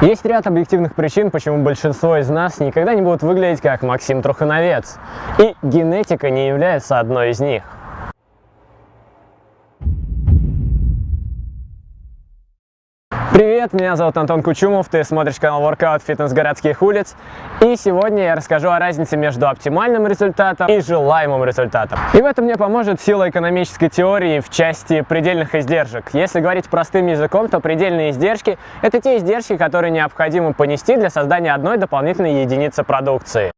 Есть ряд объективных причин, почему большинство из нас никогда не будут выглядеть как Максим Трухановец. И генетика не является одной из них. Привет, меня зовут Антон Кучумов, ты смотришь канал Workout Фитнес городских улиц. И сегодня я расскажу о разнице между оптимальным результатом и желаемым результатом. И в этом мне поможет сила экономической теории в части предельных издержек. Если говорить простым языком, то предельные издержки – это те издержки, которые необходимо понести для создания одной дополнительной единицы продукции.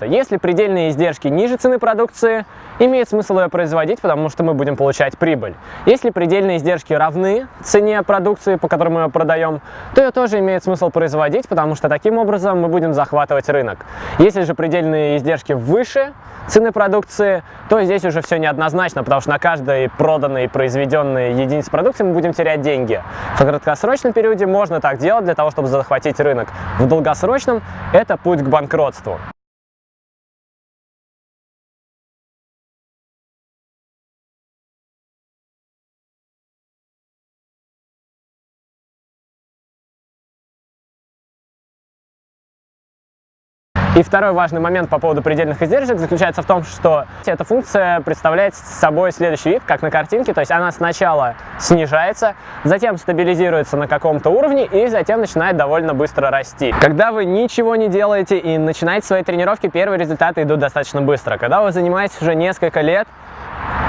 Если предельные издержки ниже цены продукции, имеет смысл ее производить, потому что мы будем получать прибыль. Если предельные издержки равны цене продукции, по которой мы ее продаем, то ее тоже имеет смысл производить, потому что таким образом мы будем захватывать рынок. Если же предельные издержки выше цены продукции, то здесь уже все неоднозначно, потому что на каждой проданной и произведенной единице продукции мы будем терять деньги. В краткосрочном периоде можно так делать для того, чтобы захватить рынок. В долгосрочном это путь к банкротству. И второй важный момент по поводу предельных издержек заключается в том, что эта функция представляет собой следующий вид, как на картинке, то есть она сначала снижается, затем стабилизируется на каком-то уровне и затем начинает довольно быстро расти. Когда вы ничего не делаете и начинаете свои тренировки, первые результаты идут достаточно быстро. Когда вы занимаетесь уже несколько лет,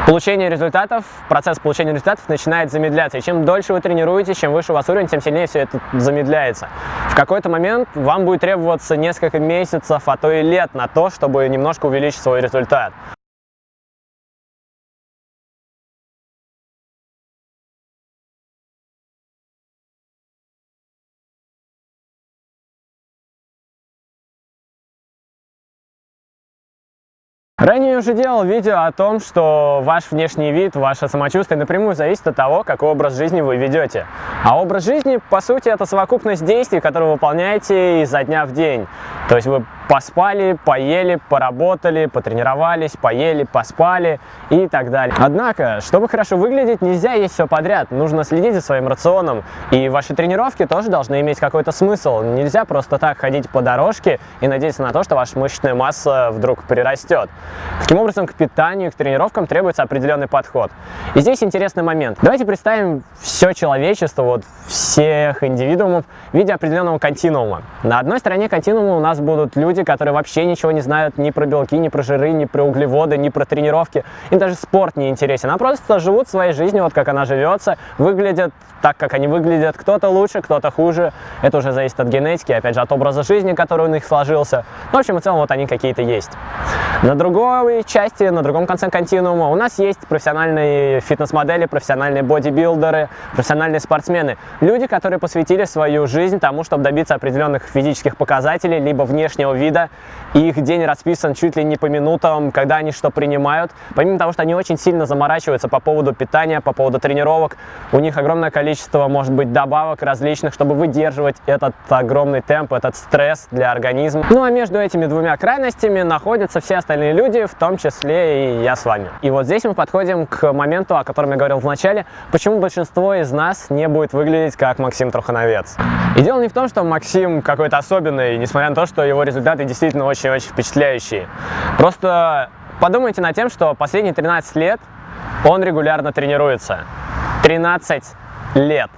Получение результатов, процесс получения результатов начинает замедляться. И чем дольше вы тренируетесь, чем выше у вас уровень, тем сильнее все это замедляется. В какой-то момент вам будет требоваться несколько месяцев, а то и лет на то, чтобы немножко увеличить свой результат. Ранее я уже делал видео о том, что ваш внешний вид, ваше самочувствие напрямую зависит от того, какой образ жизни вы ведете. А образ жизни, по сути, это совокупность действий, которые вы выполняете изо дня в день. То есть вы поспали, поели, поработали, потренировались, поели, поспали и так далее. Однако, чтобы хорошо выглядеть, нельзя есть все подряд. Нужно следить за своим рационом. И ваши тренировки тоже должны иметь какой-то смысл. Нельзя просто так ходить по дорожке и надеяться на то, что ваша мышечная масса вдруг прирастет. Таким образом, к питанию, к тренировкам требуется определенный подход. И здесь интересный момент. Давайте представим все человечество, вот всех индивидуумов в виде определенного континуума. На одной стороне континуума у нас будут люди, которые вообще ничего не знают ни про белки, ни про жиры, ни про углеводы, ни про тренировки. Им даже спорт не интересен. А просто живут своей жизнью, вот как она живется, выглядят так, как они выглядят. Кто-то лучше, кто-то хуже. Это уже зависит от генетики, опять же, от образа жизни, который у них сложился. Ну, в общем и целом, вот они какие-то есть. На другой части, на другом конце континуума у нас есть профессиональные фитнес-модели, профессиональные бодибилдеры, профессиональные спортсмены. Люди, которые посвятили свою жизнь тому, чтобы добиться определенных физических показателей, либо внешнего вида. И их день расписан чуть ли не по минутам, когда они что принимают. Помимо того, что они очень сильно заморачиваются по поводу питания, по поводу тренировок, у них огромное количество, может быть, добавок различных, чтобы выдерживать этот огромный темп, этот стресс для организма. Ну а между этими двумя крайностями находятся все остальные люди, в том числе и я с вами. И вот здесь мы подходим к моменту, о котором я говорил в начале, почему большинство из нас не будет выглядеть как Максим Трухановец. И дело не в том, что Максим какой-то особенный, несмотря на то, что его результаты действительно очень-очень впечатляющие. Просто подумайте над тем, что последние 13 лет он регулярно тренируется. 13 лет.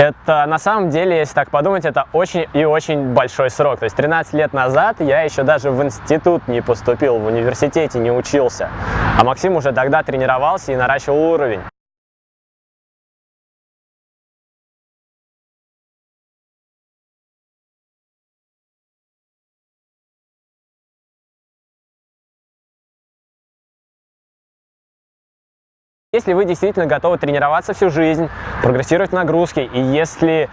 Это на самом деле, если так подумать, это очень и очень большой срок. То есть 13 лет назад я еще даже в институт не поступил, в университете не учился. А Максим уже тогда тренировался и наращивал уровень. Если вы действительно готовы тренироваться всю жизнь, прогрессировать в нагрузке, и если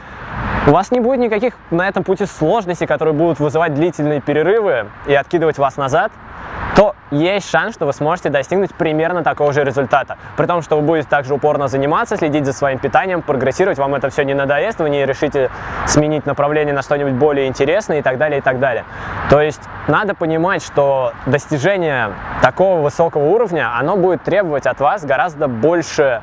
У вас не будет никаких на этом пути сложностей, которые будут вызывать длительные перерывы и откидывать вас назад, то есть шанс, что вы сможете достигнуть примерно такого же результата. При том, что вы будете также упорно заниматься, следить за своим питанием, прогрессировать, вам это все не надоест, вы не решите сменить направление на что-нибудь более интересное и так далее, и так далее. То есть надо понимать, что достижение такого высокого уровня, оно будет требовать от вас гораздо больше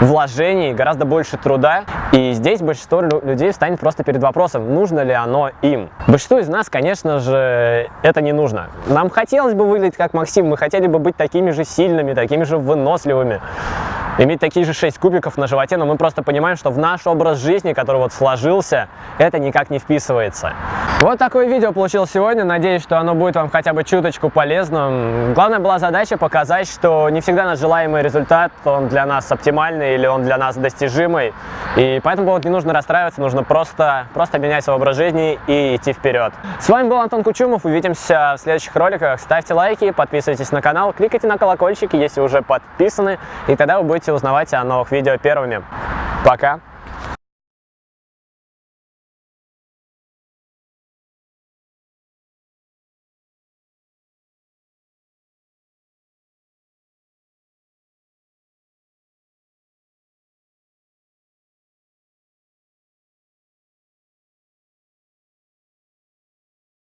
вложений, гораздо больше труда. И здесь большинство людей встанет просто перед вопросом, нужно ли оно им. Большинству из нас, конечно же, это не нужно. Нам хотелось бы выглядеть как Максим, мы хотели бы быть такими же сильными, такими же выносливыми иметь такие же 6 кубиков на животе, но мы просто понимаем, что в наш образ жизни, который вот сложился, это никак не вписывается. Вот такое видео получилось сегодня, надеюсь, что оно будет вам хотя бы чуточку полезным. Главная была задача показать, что не всегда наш желаемый результат, он для нас оптимальный или он для нас достижимый, и поэтому поводу не нужно расстраиваться, нужно просто, просто менять свой образ жизни и идти вперед. С вами был Антон Кучумов, увидимся в следующих роликах, ставьте лайки, подписывайтесь на канал, кликайте на колокольчик, если уже подписаны, и тогда вы будете узнавать о новых видео первыми. Пока!